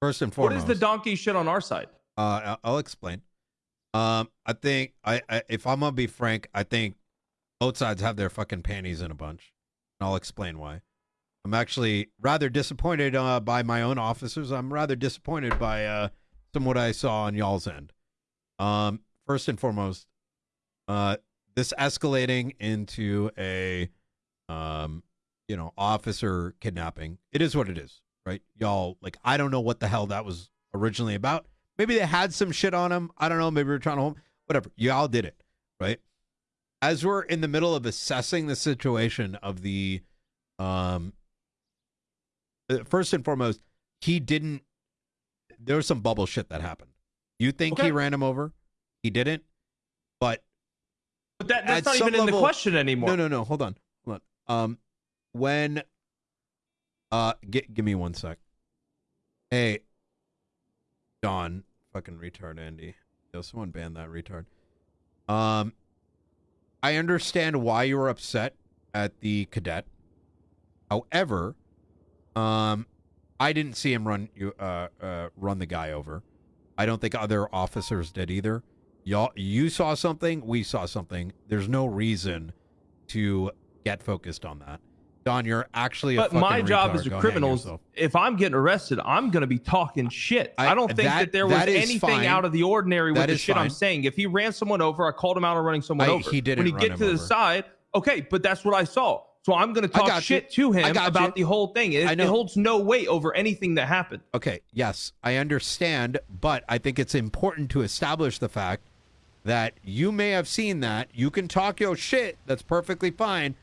First and foremost, what is the donkey shit on our side? Uh, I'll explain. Um, I think I, I if I'm gonna be frank, I think both sides have their fucking panties in a bunch, and I'll explain why. I'm actually rather disappointed uh, by my own officers. I'm rather disappointed by uh, some what I saw on y'all's end. Um, first and foremost, uh, this escalating into a, um, you know, officer kidnapping. It is what it is, right? Y'all, like, I don't know what the hell that was originally about. Maybe they had some shit on him. I don't know. Maybe we're trying to hold. Whatever. Y'all did it, right? As we're in the middle of assessing the situation of the, um, uh, first and foremost, he didn't. There was some bubble shit that happened. You think he ran him over? He didn't. But But that, that's not even in the question anymore. no, no, no. Hold on, hold on. Um, when, uh, gi- give me one sec. Hey, Don, fucking retard, Andy. Yo, someone ban that retard. Um, I understand why you were upset at the cadet. However, um, I didn't see him run you uh, uh run the guy over. I don't think other officers did either. Y'all, you saw something. We saw something. There's no reason to get focused on that. Don, you're actually a But my job retard. as a Go criminal, if I'm getting arrested, I'm going to be talking shit. I, I- don't think that, that- there was that is anything fine. out of the ordinary with That the is shit I'm saying. If he ran someone over, I called him out on running someone I- over. he didn't When he get to the side, okay, but that's what I saw. So I'm going to talk got you. shit to him about you. the whole thing. It, I it holds no weight over anything that happened. Okay, yes, I understand, but I think it's important to establish the fact that you may have seen that. You can talk your shit. That's perfectly fine,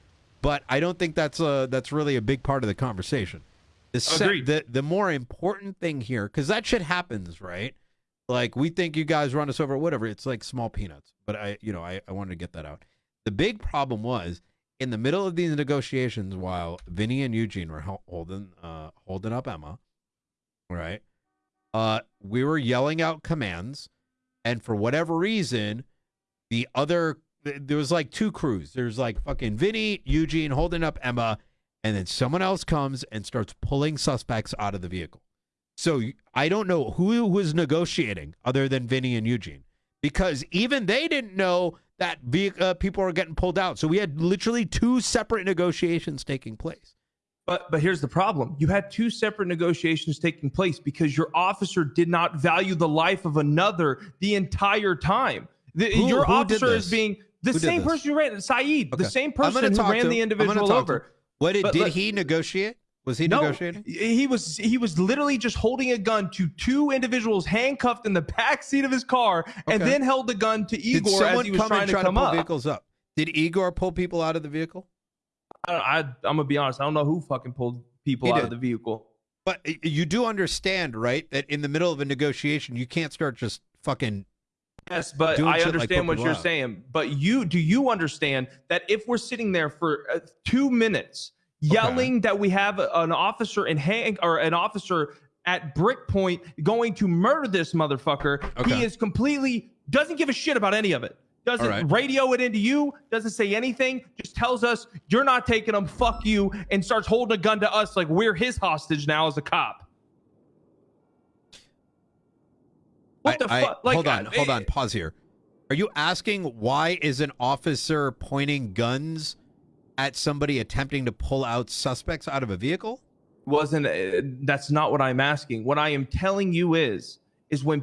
but I don't think that's a that's really a big part of the conversation. The se- the the more important thing here, because that shit happens, right? Like we think you guys run us over, whatever. It's like small peanuts, but I, you know, I, I wanted to get that out. The big problem was in the middle of these negotiations, while Vinny and Eugene were holding uh holding up Emma, right? Uh, we were yelling out commands, and for whatever reason, the other th- there was like two crews. There's like fucking Vinny, Eugene holding up Emma, and then someone else comes and starts pulling suspects out of the vehicle. So I don't know who was negotiating other than Vinny and Eugene, because even they didn't know that uh, people were getting pulled out. So we had literally two separate negotiations taking place. But but here's the problem: you had two separate negotiations taking place because your officer did not value the life of another the entire time. The, Who- your who officer is being the Who same person who ran Saeed, Okay. the same person who ran the him. I'm gonna individual over. What did, But did he negotiate? Was he No, negotiating? he was he was literally just holding a gun to two individuals handcuffed in the back seat of his car, and then held the gun to Did Igor as he was come trying and to try come to pull up. vehicles up? Did Igor pull people out of the vehicle? I, I, I'm gonna be honest. I don't know who fucking pulled people He out did. of the vehicle. But you do understand, right, that in the middle of a negotiation, you can't start just fucking. Yes, but I shit like understand what you're saying. But you do you understand that if we're sitting there for uh, two minutes yelling that we have a- an officer in hand or an officer at brick point going to murder this motherfucker, Okay. he is completely doesn't give a shit about any of it. Doesn't right. radio it into you, doesn't say anything, just tells us you're not taking them, fuck you, and starts holding a gun to us like we're his hostage now as a cop. What I- the I- fuck? Like, hold on, uh, hold eh, on, pause here. Are you asking why is an officer pointing guns at somebody attempting to pull out suspects out of a vehicle? wasn't uh, that's not what i'm asking what i am telling you is is when